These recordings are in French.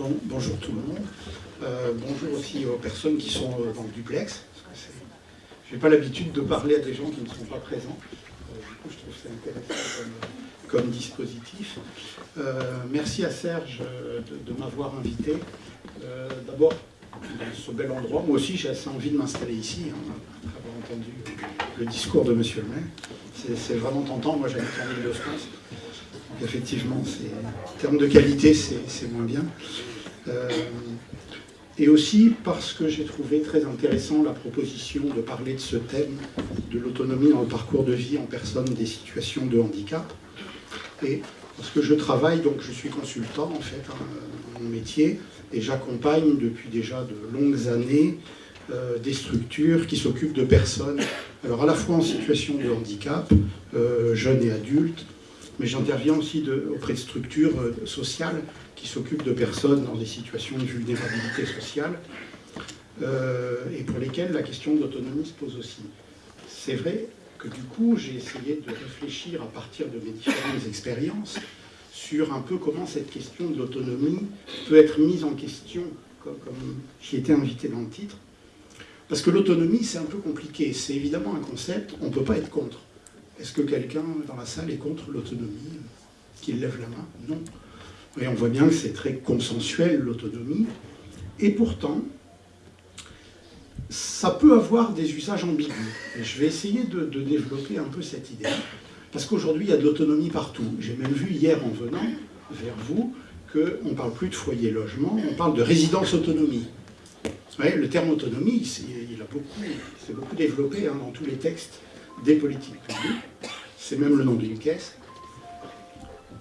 Bon, bonjour tout le monde. Euh, bonjour aussi aux personnes qui sont euh, dans le duplex. Je n'ai pas l'habitude de parler à des gens qui ne sont pas présents. Euh, du coup, je trouve c'est intéressant comme, dispositif. merci à Serge de, m'avoir invité. D'abord, dans ce bel endroit, moi aussi j'ai assez envie de m'installer ici, hein, après avoir entendu le discours de M. le maire. C'est vraiment tentant, moi j'habite en Ile-de-France effectivement, en termes de qualité, c'est moins bien. Euh, et aussi parce que j'ai trouvé très intéressant la proposition de parler de ce thème de l'autonomie dans le parcours de vie en personne des situations de handicap. Et parce que je travaille, donc je suis consultant en fait, hein, mon métier, et j'accompagne depuis déjà de longues années euh, des structures qui s'occupent de personnes, alors à la fois en situation de handicap, euh, jeunes et adultes, mais j'interviens aussi auprès de structures euh, sociales qui s'occupent de personnes dans des situations de vulnérabilité sociale euh, et pour lesquelles la question de l'autonomie se pose aussi. C'est vrai que du coup, j'ai essayé de réfléchir à partir de mes différentes expériences sur un peu comment cette question de l'autonomie peut être mise en question, comme, comme j'y étais invité dans le titre. Parce que l'autonomie, c'est un peu compliqué. C'est évidemment un concept, on ne peut pas être contre. Est-ce que quelqu'un dans la salle est contre l'autonomie Qu'il lève la main? Non. Et on voit bien que c'est très consensuel, l'autonomie. Et pourtant, ça peut avoir des usages ambigus. Et je vais essayer de, développer un peu cette idée. Parce qu'aujourd'hui, il y a de l'autonomie partout. J'ai même vu hier en venant vers vous qu'on ne parle plus de foyer logement, on parle de résidence autonomie. le terme autonomie, il a beaucoup, beaucoup développé hein, dans tous les textes des politiques publiques. C'est même le nom d'une caisse.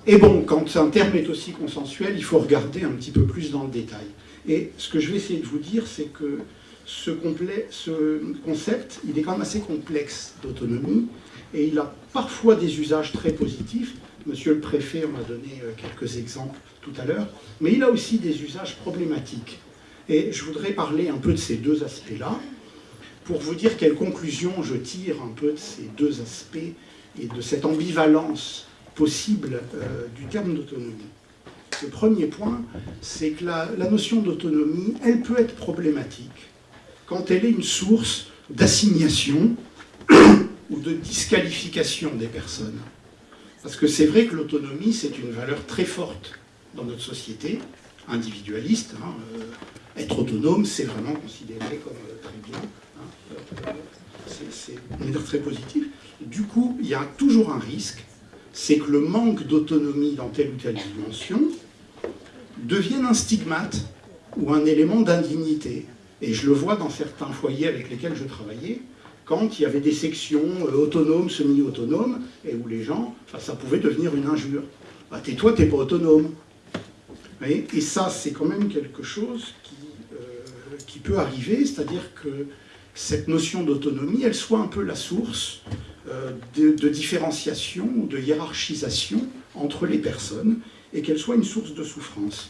Et bon, quand un terme est aussi consensuel, il faut regarder un petit peu plus dans le détail. Et ce que je vais essayer de vous dire, c'est que ce, ce, concept, il est quand même assez complexe d'autonomie, et il a parfois des usages très positifs. Monsieur le préfet m'a donné euh, quelques exemples tout à l'heure, mais il a aussi des usages problématiques. Et je voudrais parler un peu de ces deux aspects-là pour vous dire quelles conclusions je tire un peu de ces deux aspects et de cette ambivalence possible euh, du terme d'autonomie. Le premier point, c'est que la, notion d'autonomie, elle peut être problématique quand elle est une source d'assignation ou de disqualification des personnes. Parce que c'est vrai que l'autonomie, c'est une valeur très forte dans notre société, individualiste. Hein, euh, être autonome, c'est vraiment considéré comme euh, très bien c'est très positif. Du coup, il y a toujours un risque, c'est que le manque d'autonomie dans telle ou telle dimension devienne un stigmate ou un élément d'indignité. Et je le vois dans certains foyers avec lesquels je travaillais, quand il y avait des sections euh, autonomes, semi-autonomes, et où les gens, ça pouvait devenir une injure. Bah, tais-toi, t'es pas autonome. et ça, c'est quand même quelque chose qui, euh, qui peut arriver, c'est-à-dire que cette notion d'autonomie, elle soit un peu la source euh, de, différenciation de hiérarchisation entre les personnes et qu'elle soit une source de souffrance.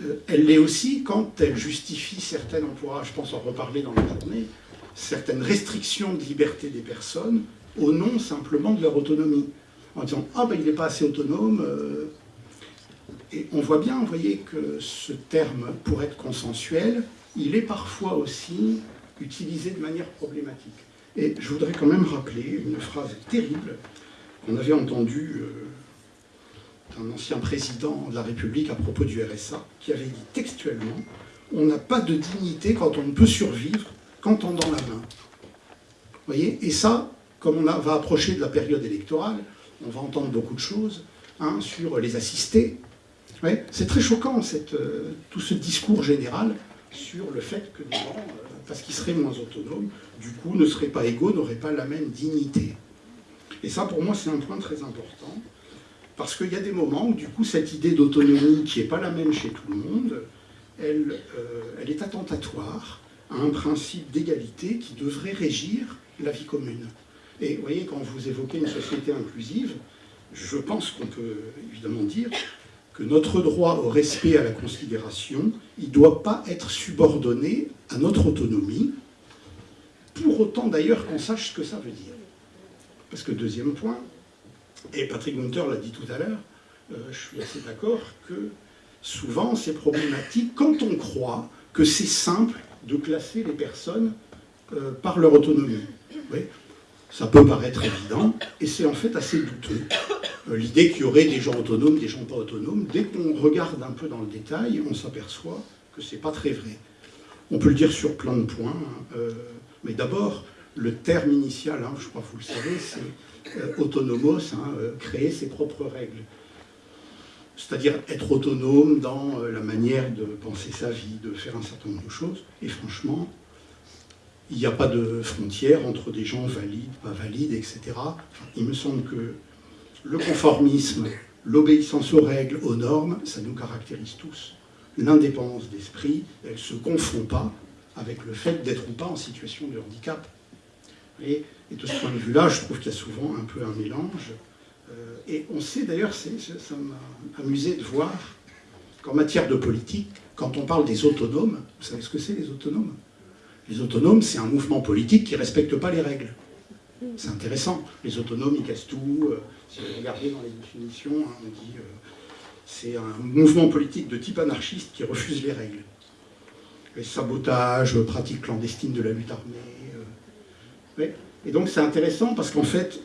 Euh, elle l'est aussi quand elle justifie certaines, on pourra, je pense, en reparler dans la journée, certaines restrictions de liberté des personnes au nom simplement de leur autonomie. En disant « Ah ben il n'est pas assez autonome euh. Et on voit bien, vous voyez, que ce terme, pour être consensuel, il est parfois aussi utilisé de manière problématique. Et je voudrais quand même rappeler une phrase terrible qu'on avait entendue euh, d'un ancien président de la République à propos du RSA, qui avait dit textuellement « On n'a pas de dignité quand on ne peut survivre qu'en tendant la main ». Vous voyez? Et ça, comme on va approcher de la période électorale, on va entendre beaucoup de choses hein, sur les assistés. C'est très choquant, euh, tout ce discours général sur le fait que des gens... Euh, parce qu'ils seraient moins autonomes, du coup ne seraient pas égaux, n'auraient pas la même dignité. Et ça, pour moi, c'est un point très important, parce qu'il y a des moments où, du coup, cette idée d'autonomie, qui n'est pas la même chez tout le monde, elle, euh, elle est attentatoire à un principe d'égalité qui devrait régir la vie commune. Et vous voyez, quand vous évoquez une société inclusive, je pense qu'on peut évidemment dire notre droit au respect à la considération, il ne doit pas être subordonné à notre autonomie, pour autant d'ailleurs qu'on sache ce que ça veut dire. Parce que deuxième point, et Patrick Gunther l'a dit tout à l'heure, euh, je suis assez d'accord que souvent c'est problématique quand on croit que c'est simple de classer les personnes euh, par leur autonomie. Oui, ça peut paraître évident, et c'est en fait assez douteux. Euh, l'idée qu'il y aurait des gens autonomes, des gens pas autonomes, dès qu'on regarde un peu dans le détail, on s'aperçoit que c'est pas très vrai. On peut le dire sur plein de points, hein, euh, mais d'abord, le terme initial, hein, je crois que vous le savez, c'est autonomos, hein, créer ses propres règles c'est-à-dire être autonome dans euh, la manière de penser sa vie, de faire un certain nombre de choses. Et franchement, il n'y a pas de frontière entre des gens valides, pas valides, etc. il me semble que le conformisme, l'obéissance aux règles, aux normes, ça nous caractérise tous. L'indépendance d'esprit, elle ne se confond pas avec le fait d'être ou pas en situation de handicap. Et, de ce point de vue-là, je trouve qu'il y a souvent un peu un mélange. Euh, et on sait d'ailleurs, ça m'a amusé de voir qu'en matière de politique, quand on parle des autonomes, vous savez ce que c'est les autonomes? Les autonomes, c'est un mouvement politique qui ne respecte pas les règles. C'est intéressant. Les autonomes, ils cassent tout. Euh, si vous regardez dans les définitions, hein, on dit euh, c'est un mouvement politique de type anarchiste qui refuse les règles. Les sabotages, pratiques clandestines de la lutte armée. Et donc c'est intéressant parce qu'en fait,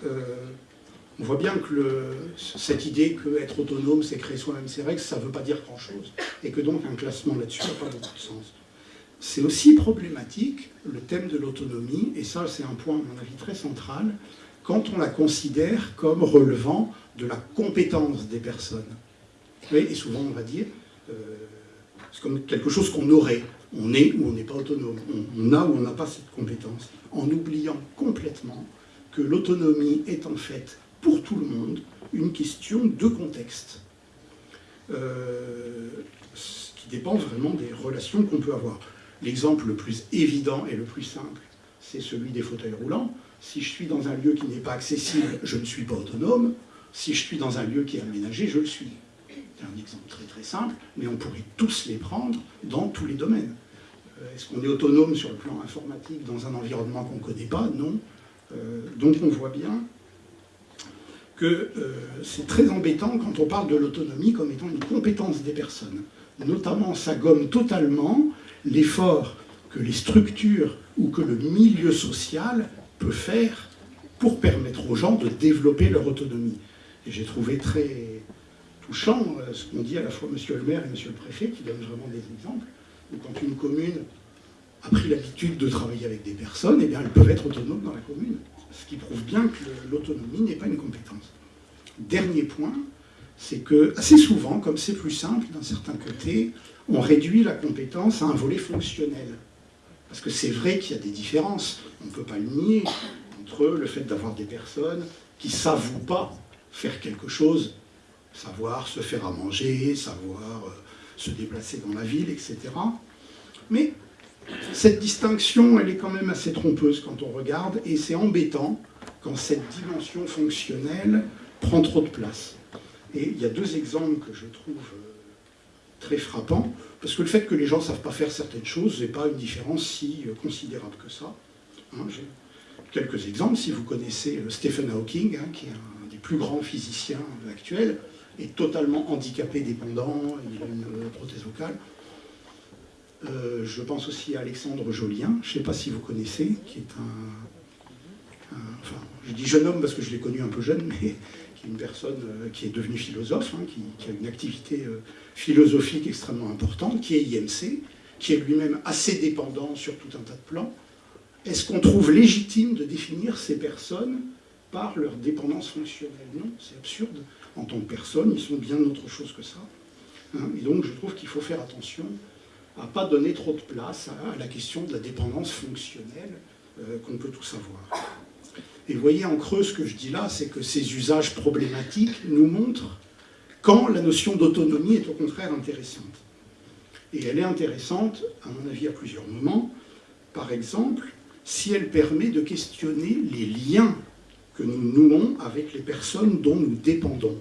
on voit bien que cette idée qu'être autonome, c'est créer soi-même ses règles, ça ne veut pas dire grand-chose, et que donc un classement là-dessus n'a pas beaucoup de sens. C'est aussi problématique, le thème de l'autonomie, et ça c'est un point à mon avis très central, quand on la considère comme relevant de la compétence des personnes. et souvent on va dire, euh, c'est comme quelque chose qu'on aurait. On est ou on n'est pas autonome. On, a ou on n'a pas cette compétence. En oubliant complètement que l'autonomie est en fait pour tout le monde une question de contexte, euh, qui dépend vraiment des relations qu'on peut avoir. L'exemple le plus évident et le plus simple, c'est celui des fauteuils roulants. Si je suis dans un lieu qui n'est pas accessible, je ne suis pas autonome. Si je suis dans un lieu qui est aménagé, je le suis. C'est un exemple très très simple, mais on pourrait tous les prendre dans tous les domaines. Euh, est-ce qu'on est autonome sur le plan informatique dans un environnement qu'on ne connaît pas? Non. Euh, donc on voit bien que euh, c'est très embêtant quand on parle de l'autonomie comme étant une compétence des personnes. Notamment, ça gomme totalement l'effort que les structures ou que le milieu social peut faire pour permettre aux gens de développer leur autonomie. Et j'ai trouvé très touchant euh, ce qu'ont dit à la fois M. le maire et M. le préfet, qui donnent vraiment des exemples, où quand une commune a pris l'habitude de travailler avec des personnes, eh bien, elles peuvent être autonomes dans la commune ce qui prouve bien que l'autonomie n'est pas une compétence. Dernier point, c'est que assez souvent, comme c'est plus simple d'un certain côté, on réduit la compétence à un volet fonctionnel. Parce que c'est vrai qu'il y a des différences, on ne peut pas le nier, entre le fait d'avoir des personnes qui savent ou pas faire quelque chose, savoir se faire à manger, savoir euh, se déplacer dans la ville, etc. Mais cette distinction, elle est quand même assez trompeuse quand on regarde, et c'est embêtant quand cette dimension fonctionnelle prend trop de place. Et il y a deux exemples que je trouve euh, très frappants, parce que le fait que les gens ne savent pas faire certaines choses n'est pas une différence si euh, considérable que ça. Hein, j'ai quelques exemples, si vous connaissez euh, Stephen Hawking, hein, qui est un des plus grands physiciens actuels, est totalement handicapé, dépendant, il a une prothèse vocale. Euh, je pense aussi à Alexandre Jolien, je ne sais pas si vous connaissez, qui est un, Enfin, je dis jeune homme parce que je l'ai connu un peu jeune, mais qui est une personne euh, qui est devenue philosophe, hein, qui, a une activité euh, philosophique extrêmement importante, qui est IMC, qui est lui-même assez dépendant sur tout un tas de plans. Est-ce qu'on trouve légitime de définir ces personnes par leur dépendance fonctionnelle? Non, c'est absurde. En tant que personne, ils sont bien autre chose que ça. Hein. et donc, je trouve qu'il faut faire attention à pas donner trop de place à, la question de la dépendance fonctionnelle euh, qu'on peut tous avoir. Et vous voyez en creux ce que je dis là, c'est que ces usages problématiques nous montrent quand la notion d'autonomie est au contraire intéressante. Et elle est intéressante, à mon avis, à plusieurs moments. Par exemple, si elle permet de questionner les liens que nous nouons avec les personnes dont nous dépendons.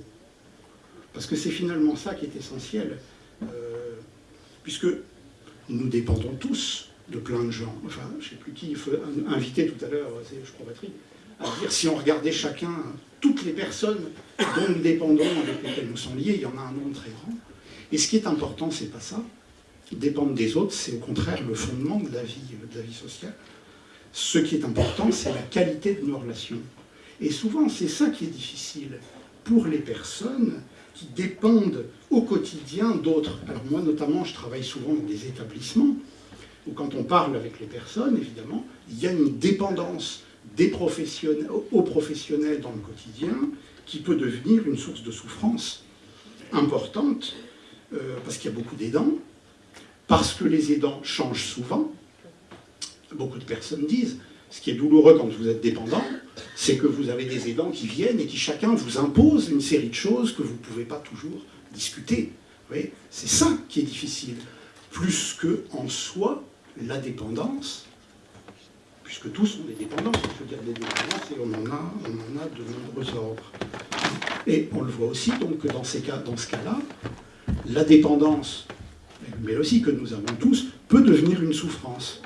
Parce que c'est finalement ça qui est essentiel. Euh, puisque nous dépendons tous de plein de gens. Enfin, je ne sais plus qui invité tout à l'heure, c'est je crois Patrick, si on regardait chacun, toutes les personnes dont nous dépendons, avec lesquelles nous sommes liés, il y en a un nombre très grand. Et ce qui est important, c'est pas ça. Dépendre des autres, c'est au contraire le fondement de la vie sociale. Ce qui est important, c'est la qualité de nos relations. Et souvent, c'est ça qui est difficile pour les personnes qui dépendent au quotidien d'autres. Alors moi, notamment, je travaille souvent dans des établissements où quand on parle avec les personnes, évidemment, il y a une dépendance des professionnels, aux professionnels dans le quotidien qui peut devenir une source de souffrance importante euh, parce qu'il y a beaucoup d'aidants, parce que les aidants changent souvent. Beaucoup de personnes disent, ce qui est douloureux quand vous êtes dépendant, c'est que vous avez des aidants qui viennent et qui chacun vous impose une série de choses que vous ne pouvez pas toujours discuter. C'est ça qui est difficile. Plus que en soi, la dépendance, puisque tous ont des dépendances, je veux dire des dépendances, et on en a, on en a de nombreux ordres. Et on le voit aussi donc que dans, ces cas, dans ce cas-là, la dépendance, mais aussi que nous avons tous, peut devenir une souffrance.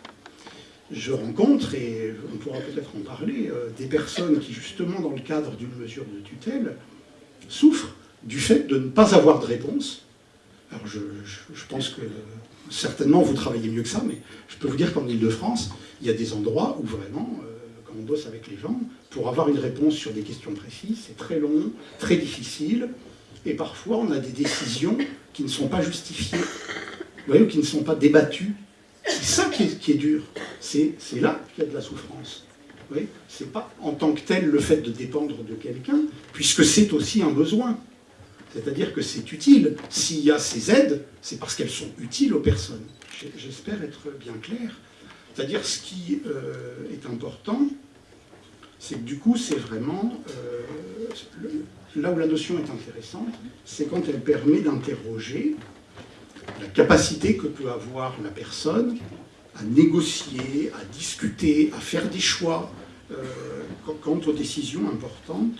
Je rencontre, et on pourra peut-être en parler, euh, des personnes qui, justement, dans le cadre d'une mesure de tutelle, souffrent du fait de ne pas avoir de réponse. Alors je, pense que certainement vous travaillez mieux que ça, mais je peux vous dire qu'en Ile-de-France, il y a des endroits où vraiment, euh, quand on bosse avec les gens, pour avoir une réponse sur des questions précises, c'est très long, très difficile, et parfois on a des décisions qui ne sont pas justifiées, vous voyez, ou qui ne sont pas débattues. C'est ça qui est, qui est dur, c'est là qu'il y a de la souffrance. Ce n'est pas en tant que tel le fait de dépendre de quelqu'un, puisque c'est aussi un besoin. C'est-à-dire que c'est utile. S'il y a ces aides, c'est parce qu'elles sont utiles aux personnes. J'espère être bien clair. C'est-à-dire ce qui euh, est important, c'est que du coup, c'est vraiment... Euh, là où la notion est intéressante, c'est quand elle permet d'interroger la capacité que peut avoir la personne à négocier, à discuter, à faire des choix euh, quant aux décisions importantes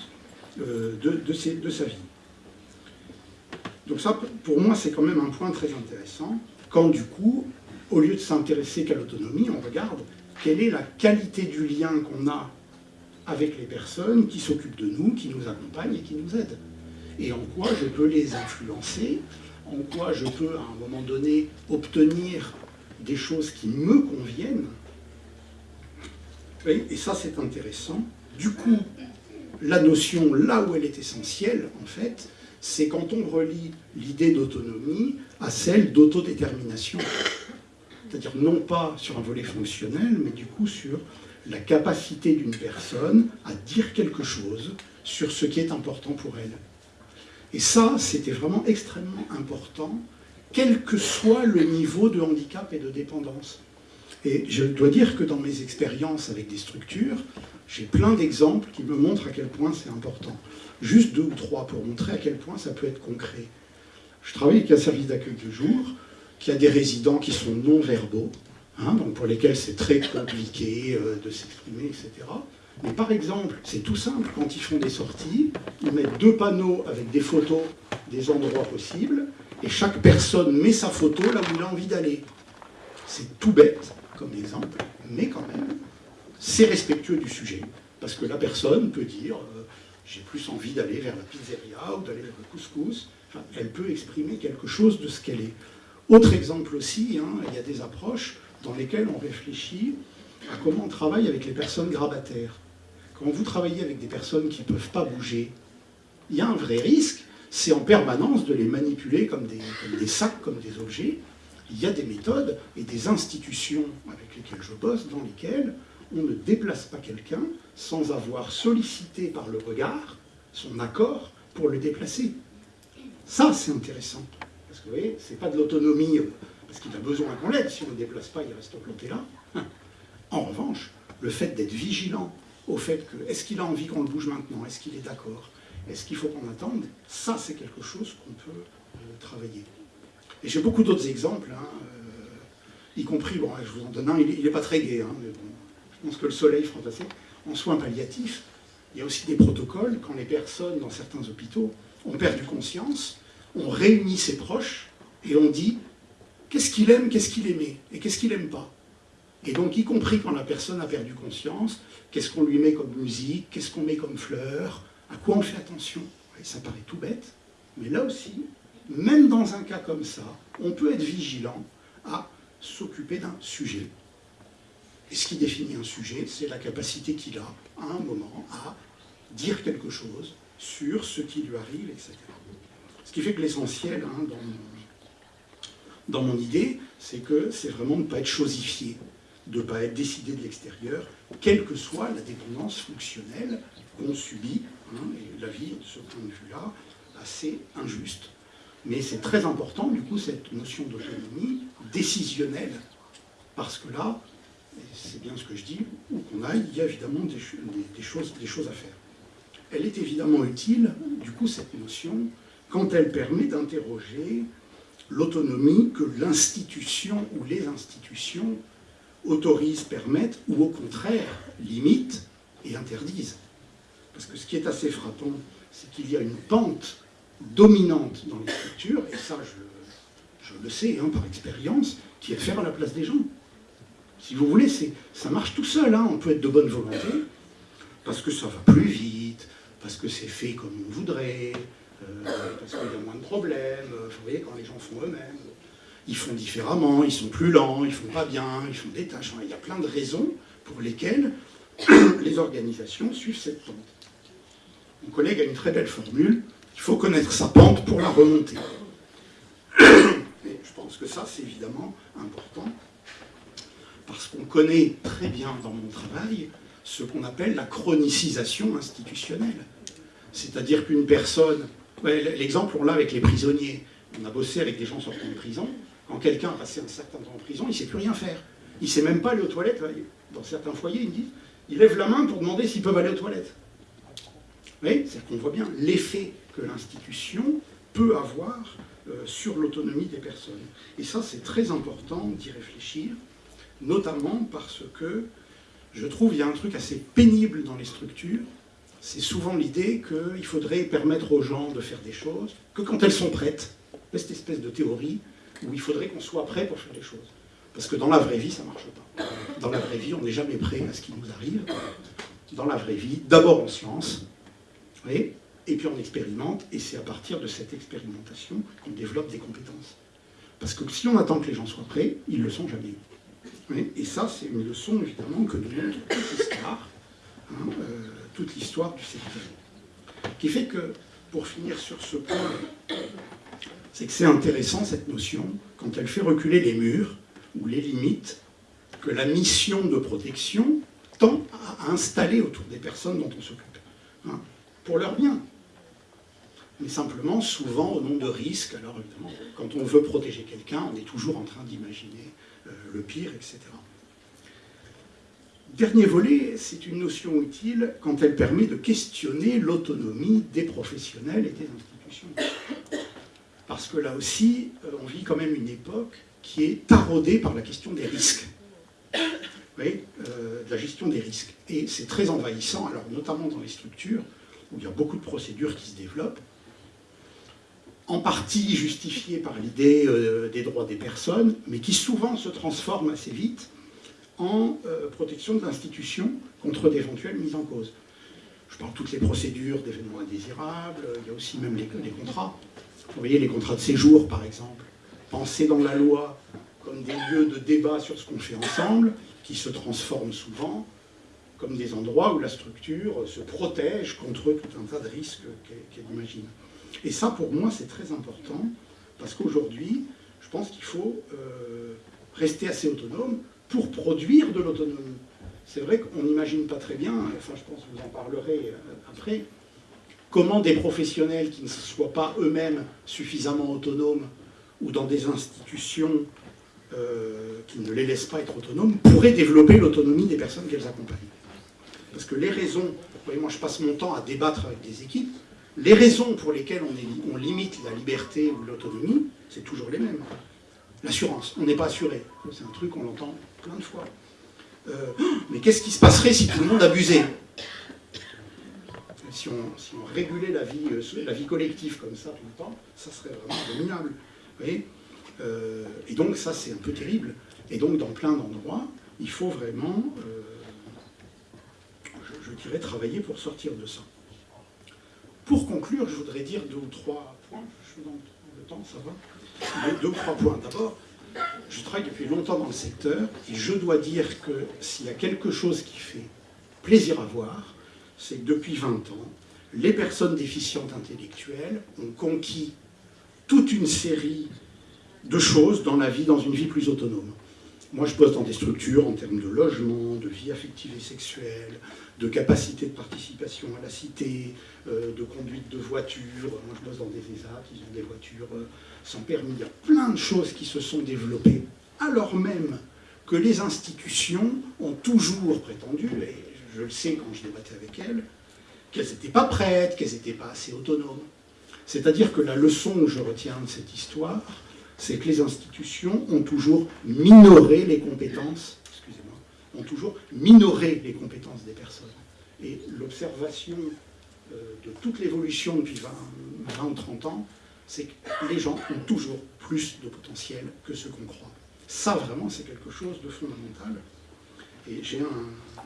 de, de sa vie. Donc ça, pour moi, c'est quand même un point très intéressant, quand du coup, au lieu de s'intéresser qu'à l'autonomie, on regarde quelle est la qualité du lien qu'on a avec les personnes qui s'occupent de nous, qui nous accompagnent et qui nous aident. Et en quoi je peux les influencer, en quoi je peux, à un moment donné, obtenir des choses qui me conviennent. Et ça, c'est intéressant. Du coup, la notion, là où elle est essentielle, en fait, c'est quand on relie l'idée d'autonomie à celle d'autodétermination. C'est-à-dire non pas sur un volet fonctionnel, mais du coup sur la capacité d'une personne à dire quelque chose sur ce qui est important pour elle. Et ça, c'était vraiment extrêmement important, quel que soit le niveau de handicap et de dépendance. Et je dois dire que dans mes expériences avec des structures, j'ai plein d'exemples qui me montrent à quel point c'est important. Juste deux ou trois pour montrer à quel point ça peut être concret. Je travaille avec un service d'accueil de jour qui a des résidents qui sont non-verbaux, hein, donc pour lesquels c'est très compliqué euh, de s'exprimer, etc. Mais par exemple, c'est tout simple, quand ils font des sorties, ils mettent deux panneaux avec des photos des endroits possibles, et chaque personne met sa photo là où il a envie d'aller. C'est tout bête comme exemple, mais quand même, c'est respectueux du sujet, parce que la personne peut dire euh, j'ai plus envie d'aller vers la pizzeria ou d'aller vers le couscous. elle peut exprimer quelque chose de ce qu'elle est. Autre exemple aussi, hein, il y a des approches dans lesquelles on réfléchit à comment on travaille avec les personnes grabataires. Quand vous travaillez avec des personnes qui ne peuvent pas bouger, il y a un vrai risque, c'est en permanence de les manipuler comme des, comme des sacs, comme des objets. Il y a des méthodes et des institutions avec lesquelles je bosse dans lesquelles on ne déplace pas quelqu'un sans avoir sollicité par le regard son accord pour le déplacer. Ça, c'est intéressant. Parce que vous voyez, c'est pas de l'autonomie, euh, parce qu'il a besoin qu'on l'aide. Si on ne le déplace pas, il reste planté là. Hein. En revanche, le fait d'être vigilant au fait que, est-ce qu'il a envie qu'on le bouge maintenant? Est-ce qu'il est d'accord? Est-ce qu'il faut qu'on attende? Ça, c'est quelque chose qu'on peut euh, travailler. Et j'ai beaucoup d'autres exemples, hein, euh, y compris, bon, je vous en donne un, il n'est pas très gai, hein, mais bon, je pense que le soleil. En soins palliatifs, il y a aussi des protocoles quand les personnes dans certains hôpitaux ont perdu conscience, on réunit ses proches et on dit qu'est-ce qu'il aime, qu'est-ce qu'il aimait et qu'est-ce qu'il n'aime pas. Et donc, y compris quand la personne a perdu conscience, qu'est-ce qu'on lui met comme musique, qu'est-ce qu'on met comme fleurs, à quoi on fait attention. Ça paraît tout bête, mais là aussi, même dans un cas comme ça, on peut être vigilant à s'occuper d'un sujet. Et ce qui définit un sujet, c'est la capacité qu'il a, à un moment, à dire quelque chose sur ce qui lui arrive, etc. Ce qui fait que l'essentiel hein, dans, mon, idée, c'est que c'est vraiment de ne pas être chosifié, de ne pas être décidé de l'extérieur, quelle que soit la dépendance fonctionnelle qu'on subit. Hein, et la vie, de ce point de vue-là, assez injuste. Mais c'est très important, du coup, cette notion d'autonomie décisionnelle, parce que là, c'est bien ce que je dis, où qu'on aille, il y a évidemment des, choses, des choses à faire. Elle est évidemment utile, du coup, cette notion, quand elle permet d'interroger l'autonomie que l'institution ou les institutions autorisent, permettent, ou au contraire limitent et interdisent. Parce que ce qui est assez frappant, c'est qu'il y a une pente dominante dans les structures, et ça je, le sais hein, par expérience, qui est faire à la place des gens. Si vous voulez, ça marche tout seul, hein. on peut être de bonne volonté, parce que ça va plus vite, parce que c'est fait comme on voudrait, euh, parce qu'il y a moins de problèmes, vous voyez, quand les gens font eux-mêmes, ils font différemment, ils sont plus lents, ils font pas bien, ils font des tâches, il y a plein de raisons pour lesquelles les organisations suivent cette pente. Mon collègue a une très belle formule, il faut connaître sa pente pour la remonter. Et je pense que ça, c'est évidemment important, parce qu'on connaît très bien dans mon travail ce qu'on appelle la chronicisation institutionnelle. C'est-à-dire qu'une personne... L'exemple, on l'a avec les prisonniers. On a bossé avec des gens sortant de prison. Quand quelqu'un a passé un certain temps en prison, il ne sait plus rien faire. Il ne sait même pas aller aux toilettes. Dans certains foyers, ils disent, ils lèvent la main pour demander s'ils peuvent aller aux toilettes. Vous voyez C'est qu'on voit bien l'effet que l'institution peut avoir euh, sur l'autonomie des personnes. Et ça, c'est très important d'y réfléchir, notamment parce que je trouve qu'il y a un truc assez pénible dans les structures, c'est souvent l'idée qu'il faudrait permettre aux gens de faire des choses que quand elles sont prêtes. Cette espèce de théorie où il faudrait qu'on soit prêt pour faire des choses. Parce que dans la vraie vie, ça ne marche pas. Dans la vraie vie, on n'est jamais prêt à ce qui nous arrive. Dans la vraie vie, d'abord on se lance, et puis on expérimente, et c'est à partir de cette expérimentation qu'on développe des compétences. Parce que si on attend que les gens soient prêts, ils ne le sont jamais. Et ça, c'est une leçon, évidemment, que nous montre toute l'histoire, hein, euh, toute l'histoire du secteur. Qui fait que, pour finir sur ce point, c'est que c'est intéressant, cette notion, quand elle fait reculer les murs, ou les limites, que la mission de protection tend à installer autour des personnes dont on s'occupe. Hein pour leur bien. Mais simplement, souvent, au nom de risques, alors évidemment, quand on veut protéger quelqu'un, on est toujours en train d'imaginer le pire, etc. Dernier volet, c'est une notion utile quand elle permet de questionner l'autonomie des professionnels et des institutions. Parce que là aussi, euh, on vit quand même une époque qui est taraudée par la question des risques. Oui, euh, la gestion des risques. Et c'est très envahissant, alors notamment dans les structures, où il y a beaucoup de procédures qui se développent, en partie justifiées par l'idée euh, des droits des personnes, mais qui souvent se transforment assez vite en euh, protection de l'institution contre d'éventuelles mises en cause. Je parle de toutes les procédures d'événements indésirables, il y a aussi même les, contrats. Vous voyez, les contrats de séjour, par exemple, pensés dans la loi comme des lieux de débat sur ce qu'on fait ensemble, qui se transforment souvent comme des endroits où la structure se protège contre tout un tas de risques qu'elle imagine. Et ça, pour moi, c'est très important, parce qu'aujourd'hui, je pense qu'il faut euh, rester assez autonome pour produire de l'autonomie. C'est vrai qu'on n'imagine pas très bien, enfin je pense que vous en parlerez euh, après, comment des professionnels qui ne soient pas eux-mêmes suffisamment autonomes ou dans des institutions euh, qui ne les laissent pas être autonomes, pourraient développer l'autonomie des personnes qu'elles accompagnent. Parce que les raisons, vous voyez, moi je passe mon temps à débattre avec des équipes, les raisons pour lesquelles on, limite la liberté ou l'autonomie, c'est toujours les mêmes. L'assurance, on n'est pas assuré. C'est un truc qu'on entend plein de fois. Euh, mais qu'est-ce qui se passerait si tout le monde abusait? Si on, régulait la vie, euh, la vie collective comme ça tout le temps, ça serait vraiment abominable. Euh, et donc ça c'est un peu terrible. Et donc dans plein d'endroits, il faut vraiment, je, dirais, travailler pour sortir de ça. Pour conclure, je voudrais dire deux ou trois points. Je suis dans le temps, ça va Deux ou trois points. D'abord, je travaille depuis longtemps dans le secteur et je dois dire que s'il y a quelque chose qui fait plaisir à voir, c'est que depuis 20 ans, les personnes déficientes intellectuelles ont conquis toute une série de choses dans la vie, dans une vie plus autonome. Moi, je bosse dans des structures en termes de logement, de vie affective et sexuelle, de capacité de participation à la cité, euh, de conduite de voiture. Moi, je bosse dans des ESA qui ont des voitures euh, sans permis. Il y a plein de choses qui se sont développées, alors même que les institutions ont toujours prétendu, et je le sais quand je débattais avec elles, qu'elles n'étaient pas prêtes, qu'elles n'étaient pas assez autonomes. C'est-à-dire que la leçon que je retiens de cette histoire, c'est que les institutions ont toujours minoré les compétences, excusez-moi, ont toujours minoré les compétences des personnes. Et l'observation euh, de toute l'évolution depuis 20, 20 ou 30 ans, c'est que les gens ont toujours plus de potentiel que ce qu'on croit. Ça, vraiment, c'est quelque chose de fondamental. Et j'ai un,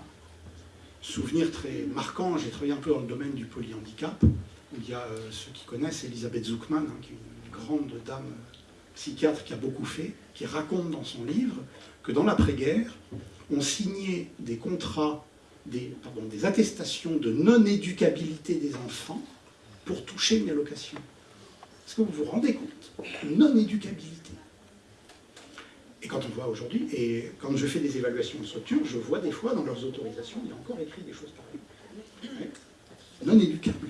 souvenir très marquant, j'ai travaillé un peu dans le domaine du polyhandicap, où il y a euh, ceux qui connaissent Elisabeth Zuckman, hein, qui est une grande dame psychiatre qui a beaucoup fait, qui raconte dans son livre que dans l'après-guerre, on signait des contrats, des, pardon, des attestations de non-éducabilité des enfants pour toucher une allocation. Est-ce que vous vous rendez compte? Non-éducabilité. Et quand on voit aujourd'hui, et quand je fais des évaluations de structure, je vois des fois dans leurs autorisations, il y a encore écrit des choses pareilles. Non éducables.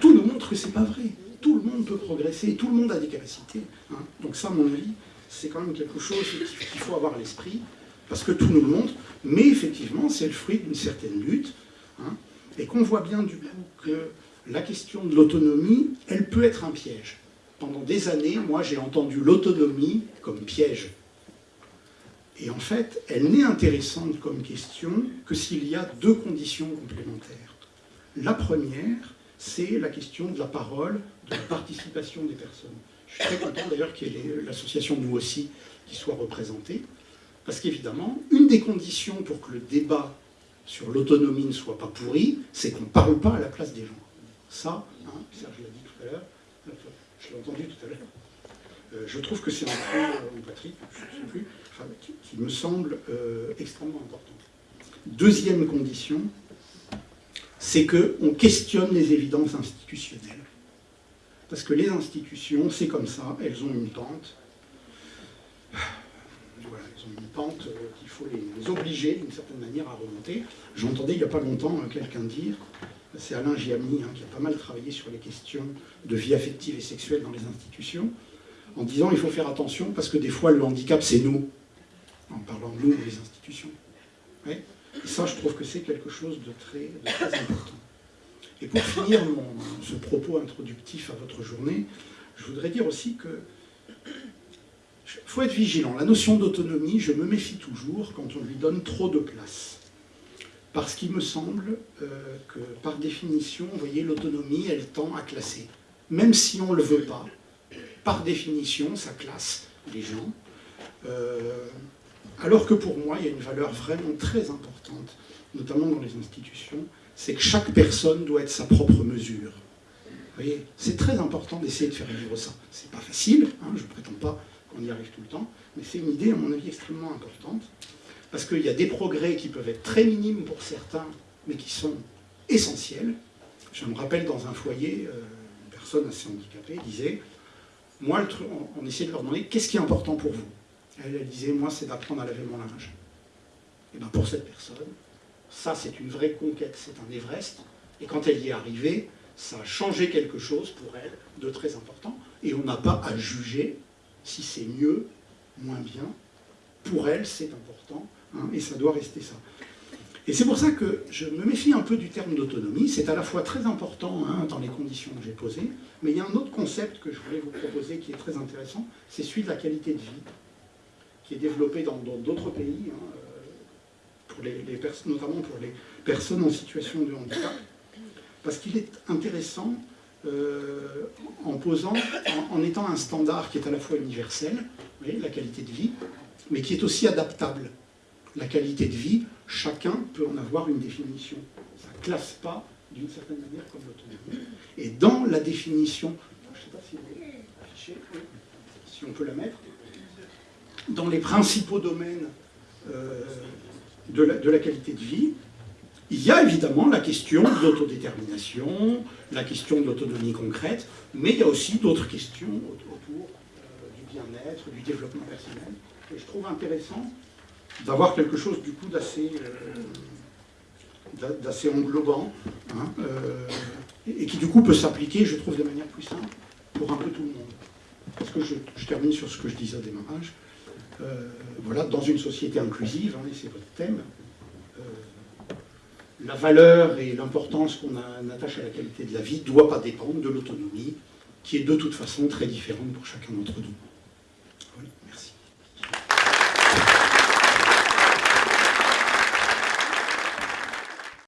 Tout nous montre que c'est pas vrai. Tout le monde peut progresser, tout le monde a des capacités. Hein. Donc ça, à mon avis, c'est quand même quelque chose qu'il faut avoir à l'esprit, parce que tout nous le montre, mais effectivement, c'est le fruit d'une certaine lutte, hein, et qu'on voit bien du coup que la question de l'autonomie, elle peut être un piège. Pendant des années, moi, j'ai entendu l'autonomie comme piège. Et en fait, elle n'est intéressante comme question que s'il y a deux conditions complémentaires. La première, c'est la question de la parole, de la participation des personnes. Je suis très content d'ailleurs qu'il y ait l'association Nous aussi qui soit représentée, parce qu'évidemment, une des conditions pour que le débat sur l'autonomie ne soit pas pourri, c'est qu'on ne parle pas à la place des gens. Ça, hein, Serge l'a dit tout à l'heure, je l'ai entendu tout à l'heure, euh, je trouve que c'est un point, euh, Patrick, je ne sais plus, qui, me semble euh, extrêmement important. Deuxième condition, c'est qu'on questionne les évidences institutionnelles. Parce que les institutions, c'est comme ça, elles ont une pente. Voilà, elles ont une pente euh, qu'il faut les, obliger d'une certaine manière à remonter. J'entendais il n'y a pas longtemps euh, quelqu'un dire, c'est Alain Giamni hein, qui a pas mal travaillé sur les questions de vie affective et sexuelle dans les institutions, en disant il faut faire attention parce que des fois le handicap c'est nous en parlant de nous, les institutions. Et ça, je trouve que c'est quelque chose de très, important. Et pour finir ce propos introductif à votre journée, je voudrais dire aussi que faut être vigilant. La notion d'autonomie, je me méfie toujours quand on lui donne trop de place. Parce qu'il me semble euh, que, par définition, vous voyez, l'autonomie, elle tend à classer. Même si on ne le veut pas, par définition, ça classe les gens. Euh, alors que pour moi, il y a une valeur vraiment très importante, notamment dans les institutions, c'est que chaque personne doit être sa propre mesure. Vous voyez, c'est très important d'essayer de faire vivre ça. C'est pas facile, hein, je ne prétends pas qu'on y arrive tout le temps, mais c'est une idée, à mon avis, extrêmement importante, parce qu'il y a des progrès qui peuvent être très minimes pour certains, mais qui sont essentiels. Je me rappelle dans un foyer, euh, une personne assez handicapée disait, moi, on essayait de leur demander, qu'est-ce qui est important pour vous? Elle, disait, moi, c'est d'apprendre à laver mon linge. Et bien pour cette personne, ça, c'est une vraie conquête, c'est un Everest. Et quand elle y est arrivée, ça a changé quelque chose pour elle de très important. Et on n'a pas à juger si c'est mieux, moins bien. Pour elle, c'est important, hein, et ça doit rester ça. Et c'est pour ça que je me méfie un peu du terme d'autonomie. C'est à la fois très important hein, dans les conditions que j'ai posées, mais il y a un autre concept que je voulais vous proposer qui est très intéressant, c'est celui de la qualité de vie qui est développé dans d'autres pays, hein, euh, pour les, notamment pour les personnes en situation de handicap, parce qu'il est intéressant euh, en posant, en, étant un standard qui est à la fois universel, la qualité de vie, mais qui est aussi adaptable. La qualité de vie, chacun peut en avoir une définition. Ça ne classe pas d'une certaine manière comme l'autonomie. Et dans la définition, je ne sais pas si vous si on peut la mettre, dans les principaux domaines euh, de, la, qualité de vie, il y a évidemment la question de l'autodétermination, la question de l'autonomie concrète, mais il y a aussi d'autres questions autour euh, du bien-être, du développement personnel. Et je trouve intéressant d'avoir quelque chose du coup d'assez euh, englobant, hein, et qui du coup peut s'appliquer, je trouve, de manière plus simple pour un peu tout le monde. Parce que je, je termine sur ce que je disais au démarrage. Voilà, dans une société inclusive, hein, c'est votre thème, la valeur et l'importance qu'on attache à la qualité de la vie ne doit pas dépendre de l'autonomie, qui est de toute façon très différente pour chacun d'entre nous.